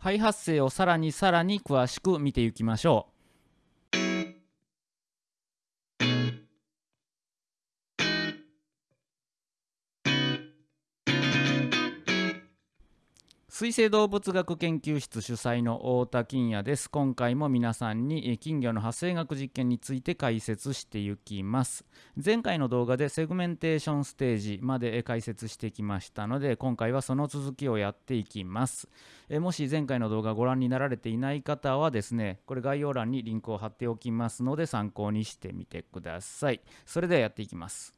肺発生をさらにさらに詳しく見ていきましょう。水生動物学研究室主催の太田金也です。今回も皆さんに金魚の発生学実験について解説していきます。前回の動画でセグメンテーションステージまで解説してきましたので、今回はその続きをやっていきます。もし前回の動画ご覧になられていない方はですね、これ概要欄にリンクを貼っておきますので参考にしてみてください。それではやっていきます。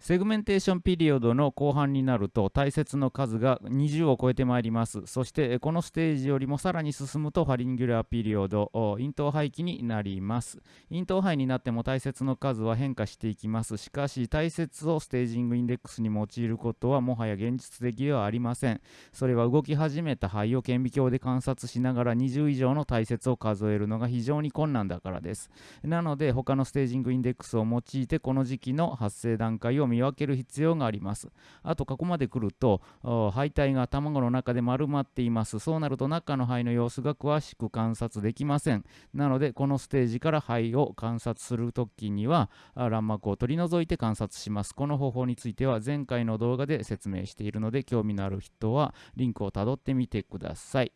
segmentation period の後半になると体節の数が20を超えてまいります。そしてこのステージよりもさらに進むと pharyngula period、咽頭胚期になります。咽頭胚になっても体節の数は変化していきます。しかし体節を staging index に用いることはもはや現実的ではありません。それは動き始めた肺を顕微鏡で観察しながら20以上の大切を数えるのが非常に困難だからです。なので他のステージングインデックスを用いてこの時期の発生段階を見分ける必要があります。あと、ここまで来ると、肺体が卵の中で丸まっています。そうなると中の肺の様子が詳しく観察できません。なので、このステージから肺を観察するときには、卵膜を取り除いて観察します。この方法については前回の動画で説明しているので、興味のある人はリンクをたどってみてください。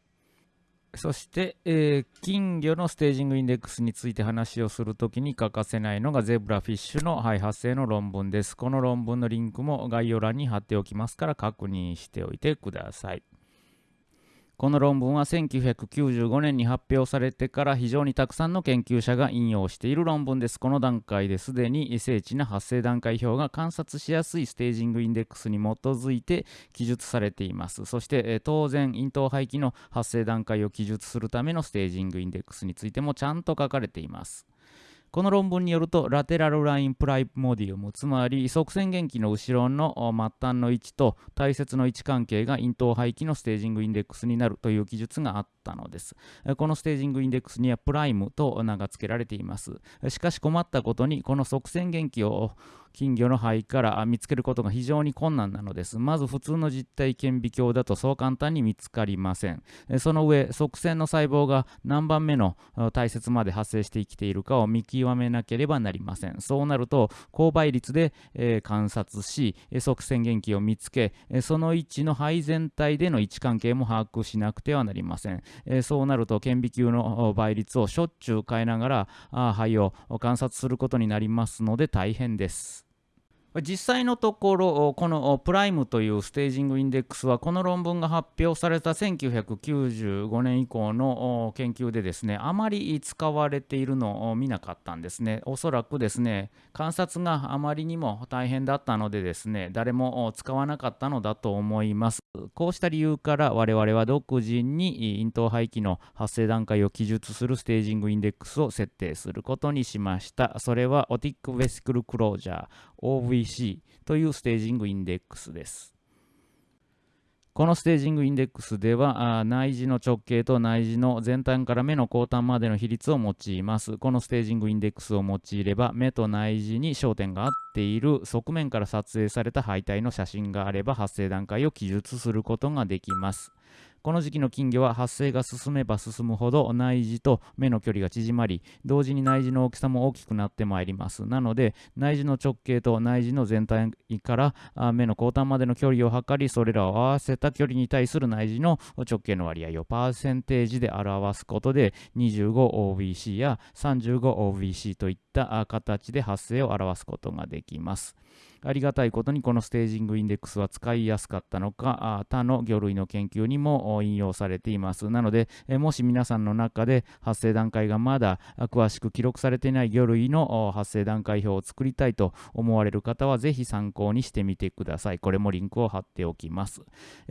そして、えー、金魚のステージングインデックスについて話をするときに欠かせないのがゼブラフィッシュの肺発生の論文です。この論文のリンクも概要欄に貼っておきますから確認しておいてください。この論文は1995年に発表されてから非常にたくさんの研究者が引用している論文です。この段階ですでに精緻な発生段階表が観察しやすいステージングインデックスに基づいて記述されています。そして当然、咽頭排気の発生段階を記述するためのステージングインデックスについてもちゃんと書かれています。この論文によると、ラテラルラインプライモディウム、つまり側線元気の後ろの末端の位置と大切の位置関係が咽頭排気のステージングインデックスになるという記述があったのです。このステージングインデックスにはプライムと名が付けられています。しかし困ったことに、この側線元気を金魚の肺から見つけることが非常に困難なのです。まず普通の実体顕微鏡だとそう簡単に見つかりません。その上、側線の細胞が何番目の大切まで発生して生きているかを見極めなければなりません。そうなると、高倍率で、え、観察し、側線元気を見つけ、その位置の肺全体での位置関係も把握しなくてはなりません。そうなると、顕微鏡の倍率をしょっちゅう変えながら肺を観察することになりますので大変です。実際のところ、このプライムというステージングインデックスは、この論文が発表された1995年以降の研究でですね、あまり使われているのを見なかったんですね。おそらくですね、観察があまりにも大変だったのでですね、誰も使わなかったのだと思います。こうした理由から我々は独自に咽頭排気の発生段階を記述するステージングインデックスを設定することにしました。それはオティック・ベシクル・クロージャー OVC というステージングインデックスです。このステージングインデックスでは内耳の直径と内耳の前端から目の後端までの比率を用います。このステージングインデックスを用いれば目と内耳に焦点が合っている側面から撮影された肺体の写真があれば発生段階を記述することができます。この時期の金魚は発生が進めば進むほど内耳と目の距離が縮まり、同時に内耳の大きさも大きくなってまいります。なので、内耳の直径と内耳の全体から目の後端までの距離を測り、それらを合わせた距離に対する内耳の直径の割合をパーセンテージで表すことで、25OBC や 35OBC といった形で発生を表すことができます。ありがたいことにこのステージングインデックスは使いやすかったのか、他の魚類の研究にも引用されています。なので、もし皆さんの中で発生段階がまだ詳しく記録されていない魚類の発生段階表を作りたいと思われる方は、ぜひ参考にしてみてください。これもリンクを貼っておきます。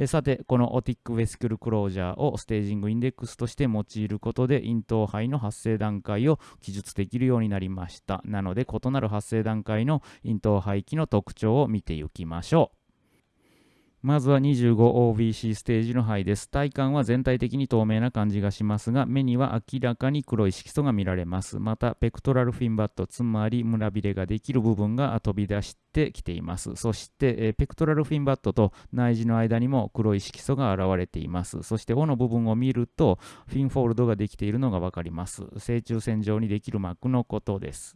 さて、この otic vesicle closure を staging index として用いることで、咽頭胚の発生段階を記述できるようになりました。なので、異なる発生段階の咽頭胚期の特徴を見ていきましょう。まずは 25 OVC ステージの胚です。体幹は全体的に透明な感じがしますが、目には明らかに黒い色素が見られます。また、 pectoral fin bud、つまり胸びれができる部分が飛び出してきています。そして、 pectoral fin bud と内耳の間にも黒い色素が現れています。そして、尾の部分を見ると、フィンフォールドができているのがわかります。正中線上にできる膜のことです。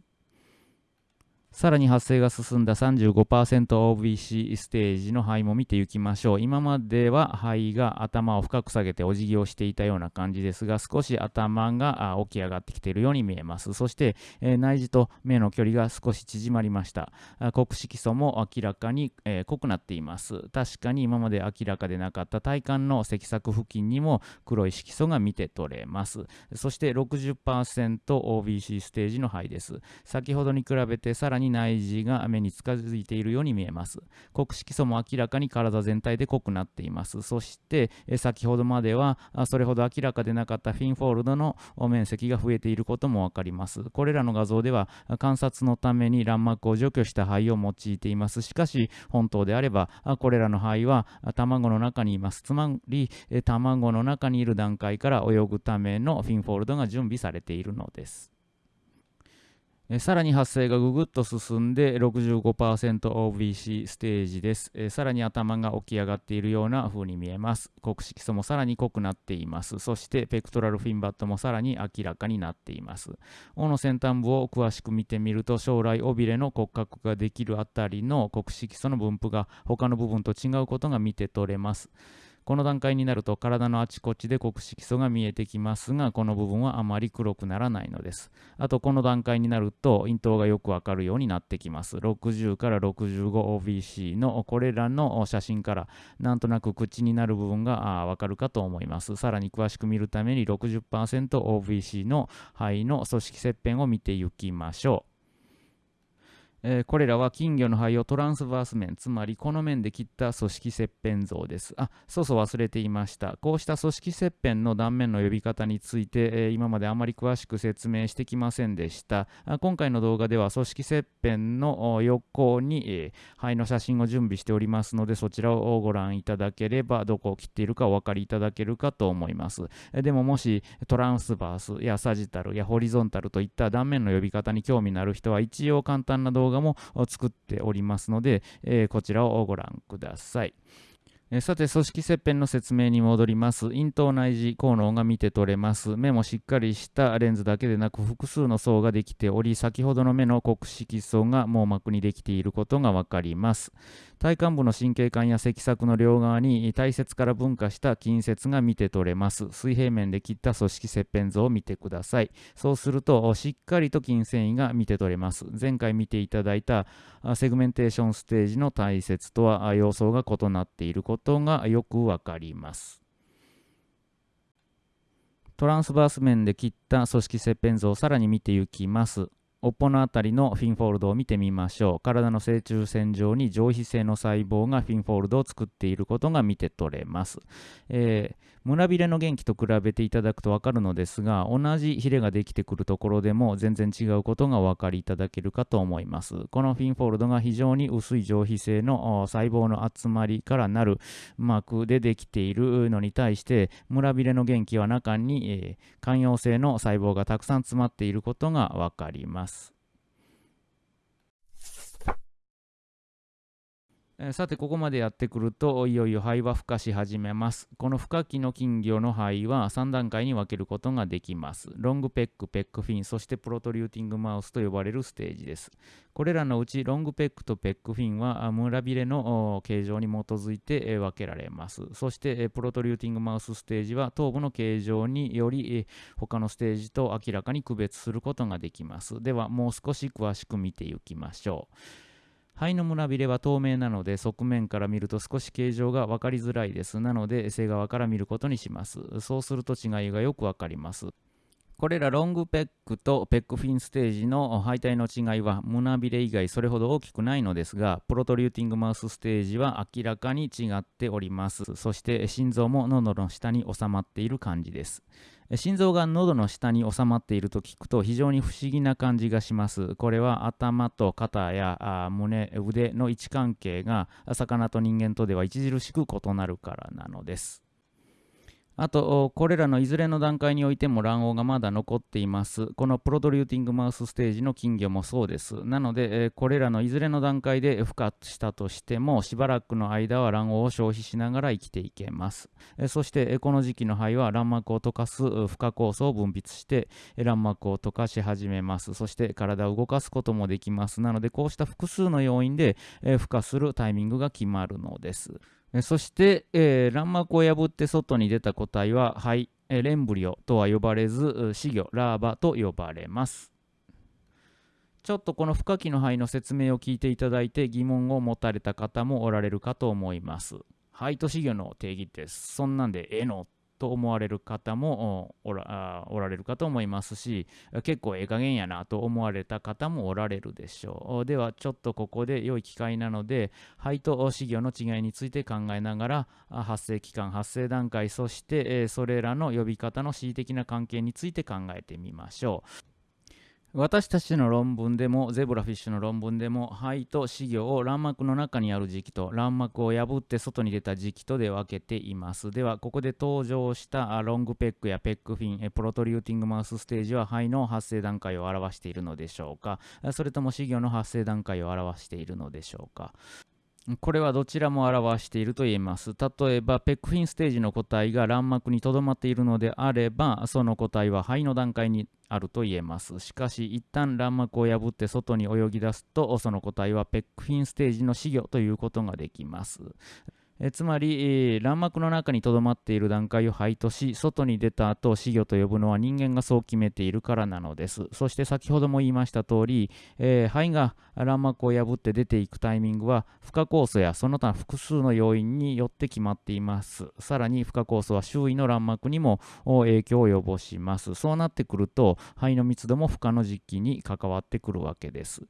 さらに発生が進んだ 35%OBC ステージの肺も見ていきましょう。今までは肺が頭を深く下げてお辞儀をしていたような感じですが、少し頭が起き上がってきているように見えます。そして、え、内耳と目の距離が少し縮まりました。黒色素も明らかに、え、濃くなっています。確かに今まで明らかでなかった体幹の脊索付近にも黒い色素が見て取れます。そして 60%OBC ステージの肺です。先ほどに比べてさらにに内耳が目に近づいているように見えます。黒色素も明らかに体全体で濃くなっています。そして、先ほどまではそれほど明らかでなかったフィンフォールドの面積が増えていることもわかります。これらの画像では観察のために卵膜を除去した肺を用いています。しかし、本当であれば、これらの肺は卵の中にいます。つまり、卵の中にいる段階から泳ぐためのフィンフォールドが準備されているのです。えさらに発生がぐぐっと進んで 65%OBC ステージです、えさらに頭が起き上がっているような風に見えます。黒色素もさらに濃くなっています。そしてペクトラルフィンバットもさらに明らかになっています。尾の先端部を詳しく見てみると将来尾びれの骨格ができるあたりの黒色素の分布が他の部分と違うことが見て取れます。この段階になると体のあちこちで黒色素が見えてきますが、この部分はあまり黒くならないのです。あと、この段階になると、咽頭がよくわかるようになってきます。60から 65OBC のこれらの写真から、なんとなく口になる部分がわかるかと思います。さらに詳しく見るために 60%OBC の肺の組織切片を見ていきましょう。えー、これらは金魚の肺をトランスバース面、つまりこの面で切った組織切片像です。あ、そうそう忘れていました。こうした組織切片の断面の呼び方について、えー、今まであまり詳しく説明してきませんでした。あ今回の動画では組織切片の横に、えー、肺の写真を準備しておりますので、そちらをご覧いただければ、どこを切っているかお分かりいただけるかと思います。えでももしトランスバースやサジタルやホリゾンタルといった断面の呼び方に興味のある人は、一応簡単な動画動画も作っておりますので、えー、こちらをご覧ください。えさて、組織切片の説明に戻ります。咽頭内耳効能が見て取れます。目もしっかりしたレンズだけでなく複数の層ができており、先ほどの目の黒色層が網膜にできていることがわかります。体幹部の神経管や脊索の両側に体節から分化した近接が見て取れます。水平面で切った組織切片図を見てください。そうすると、しっかりと筋繊維が見て取れます。前回見ていただいたセグメンテーションステージの体節とは様相が異なっていることことがよくわかります。トランスバース面で切った組織切片図をさらに見ていきます。尾っぽのあたりのフィンフォールドを見てみましょう。体の正中線上に上皮性の細胞がフィンフォールドを作っていることが見て取れます。えー、胸びれの元気と比べていただくと分かるのですが、同じヒレができてくるところでも全然違うことがお分かりいただけるかと思います。このフィンフォールドが非常に薄い上皮性の細胞の集まりからなる膜でできているのに対して、胸びれの元気は中に、えー、寛容性の細胞がたくさん詰まっていることが分かります。さて、ここまでやってくると、いよいよ肺は孵化し始めます。この孵化期の金魚の肺は3段階に分けることができます。ロングペック、ペックフィン、そしてプロトリューティングマウスと呼ばれるステージです。これらのうち、ロングペックとペックフィンは村びれの形状に基づいて分けられます。そして、プロトリューティングマウスステージは頭部の形状により他のステージと明らかに区別することができます。では、もう少し詳しく見ていきましょう。肺の胸びれは透明なので側面から見ると少し形状が分かりづらいです。なので背側から見ることにします。そうすると違いがよく分かります。これらロングペックとペックフィンステージの配体の違いは胸びれ以外それほど大きくないのですがプロトリューティングマウスステージは明らかに違っておりますそして心臓も喉の下に収まっている感じです心臓が喉の下に収まっていると聞くと非常に不思議な感じがします。これは頭と肩や胸腕の位置関係が魚と人間とでは著しく異なるからなのです。あと、これらのいずれの段階においても卵黄がまだ残っています。このプロトリューティングマウスステージの金魚もそうです。なので、これらのいずれの段階で孵化したとしても、しばらくの間は卵黄を消費しながら生きていけます。そして、この時期の肺は卵膜を溶かす孵化酵素を分泌して、卵膜を溶かし始めます。そして体を動かすこともできます。なので、こうした複数の要因で孵化するタイミングが決まるのです。そして、えー、卵膜を破って外に出た個体は肺、えー、レンブリオとは呼ばれず死魚ラーバと呼ばれます。ちょっとこの不可器の肺の説明を聞いていただいて疑問を持たれた方もおられるかと思います。肺と死魚の定義ってそんなんでええの？と思われる方もおらおられるかと思いますし結構ええ加減やなと思われた方もおられるでしょう。ではちょっとここで良い機会なので肺と死魚の違いについて考えながら発生期間発生段階そしてそれらの呼び方の恣意的な関係について考えてみましょう。私たちの論文でもゼブラフィッシュの論文でも肺と死魚を卵膜の中にある時期と卵膜を破って外に出た時期とで分けています。ではここで登場したロングペックやペックフィンプロトリューティングマウスステージは肺の発生段階を表しているのでしょうか。それとも死魚の発生段階を表しているのでしょうか。これはどちらも表していると言えます。例えば、ペックフィンステージの個体が卵膜にとどまっているのであれば、その個体は肺の段階にあると言えます。しかし、一旦卵膜を破って外に泳ぎ出すと、その個体はペックフィンステージの死魚ということができます。えつまり、えー、卵膜の中にとどまっている段階を肺とし、外に出た後、死魚と呼ぶのは人間がそう決めているからなのです。そして先ほども言いました通り、えー、肺が卵膜を破って出ていくタイミングは、孵化酵素やその他複数の要因によって決まっています。さらに、孵化酵素は周囲の卵膜にも影響を及ぼします。そうなってくると、肺の密度も孵化の時期に関わってくるわけです。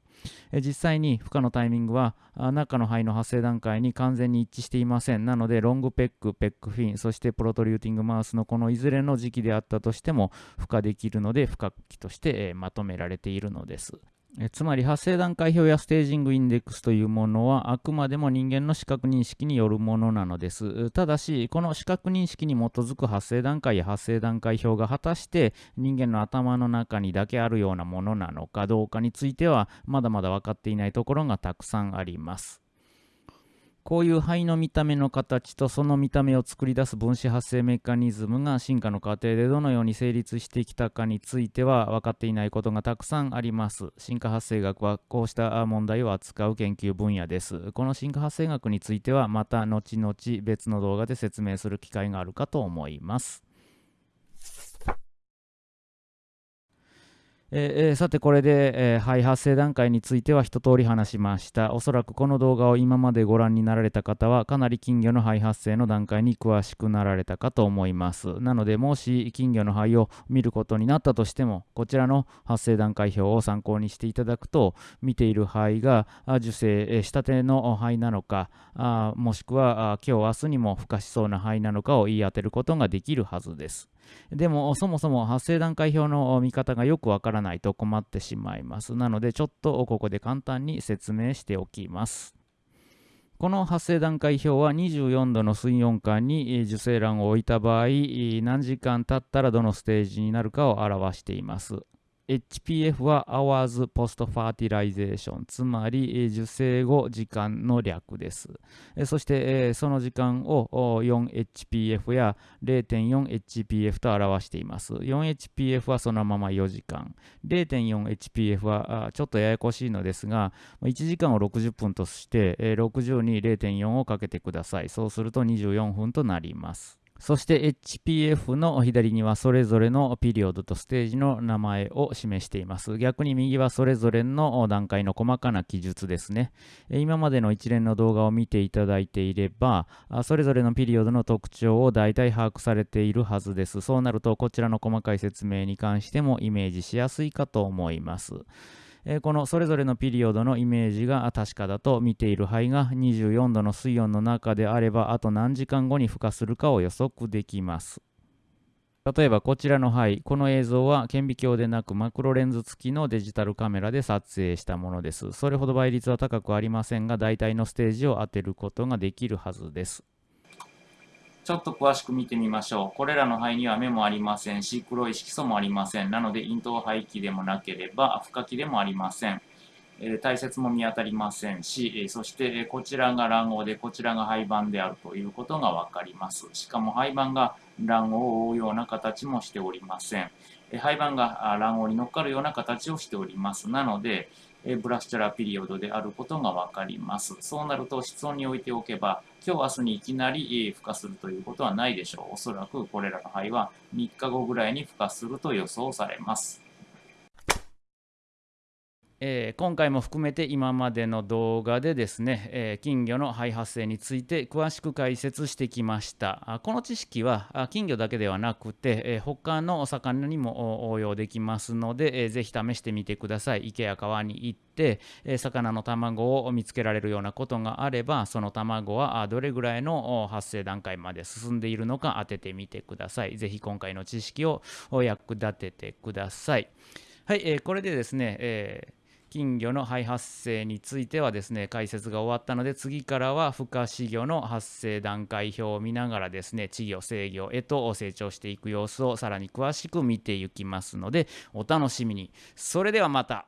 え実際に孵化のタイミングは、中の肺の発生段階に完全に一致していますません。なので、ロングペック、ペックフィン、そしてプロトリューティングマウスのこのいずれの時期であったとしても、孵化できるので、孵化期として、え、まとめられているのです。えつまり発生段階表やステージングインデックスというものはあくまでも人間の視覚認識によるものなのです。ただし、この視覚認識に基づく発生段階や発生段階表が果たして人間の頭の中にだけあるようなものなのかどうかについてはまだまだ分かっていないところがたくさんあります。こういう肺の見た目の形とその見た目を作り出す分子発生メカニズムが進化の過程でどのように成立してきたかについては分かっていないことがたくさんあります。進化発生学はこうした問題を扱う研究分野です。この進化発生学についてはまた後々別の動画で説明する機会があるかと思います。えー、さてこれで、えー、肺発生段階については一通り話しました。おそらくこの動画を今までご覧になられた方はかなり金魚の肺発生の段階に詳しくなられたかと思います。なのでもし金魚の肺を見ることになったとしてもこちらの発生段階表を参考にしていただくと見ている肺が受精したての肺なのかあもしくは今日明日にも孵化しそうな肺なのかを言い当てることができるはずです。でもそもそも発生段階表の見方がよくわからないと困ってしまいます。なのでちょっとここで簡単に説明しておきます。この発生段階表は24度の水温間に受精卵を置いた場合何時間経ったらどのステージになるかを表しています。HPF は Hours Post Fertilization つまり受精後時間の略です。そしてその時間を 4HPF や 0.4HPF と表しています。4HPF はそのまま4時間。0.4HPF はちょっとややこしいのですが1時間を60分として60に0.4をかけてください。そうすると24分となります。そして HPF の左にはそれぞれのピリオドとステージの名前を示しています。逆に右はそれぞれの段階の細かな記述ですね。今までの一連の動画を見ていただいていれば、それぞれのピリオドの特徴を大体把握されているはずです。そうなるとこちらの細かい説明に関してもイメージしやすいかと思います。えこのそれぞれのピリオドのイメージが確かだと見ている範囲が24度の水温の中であればあと何時間後に孵化するかを予測できます。例えばこちらの範囲、この映像は顕微鏡でなくマクロレンズ付きのデジタルカメラで撮影したものです。それほど倍率は高くありませんが、大体のステージを当てることができるはずです。ちょっと詳しく見てみましょう。これらの肺には目もありませんし、黒い色素もありません。なので、咽頭肺気でもなければ、孵化器でもありません。えー、体節も見当たりませんし、え、そして、え、こちらが卵黄で、こちらが肺盤であるということがわかります。しかも肺盤が卵黄を覆うような形もしておりません。えー、肺盤が卵黄に乗っかるような形をしております。なので、ブラスチャラピリオドであることがわかります。そうなると室温に置いておけば、今日明日にいきなり孵化するということはないでしょう。おそらくこれらの肺は3日後ぐらいに孵化すると予想されます。えー、今回も含めて今までの動画でですね、えー、金魚の肺発生について詳しく解説してきました。この知識は金魚だけではなくて、えー、他のお魚にも応用できますので、えー、ぜひ試してみてください。池や川に行って、え魚の卵を見つけられるようなことがあればその卵はどれぐらいの発生段階まで進んでいるのか当ててみてください。ぜひ今回の知識を役立ててください。はい、え、これでですね、えー金魚の肺発生についてはですね解説が終わったので次からは孵化飼魚の発生段階表を見ながらですね稚魚成魚へと成長していく様子をさらに詳しく見ていきますのでお楽しみに。それではまた。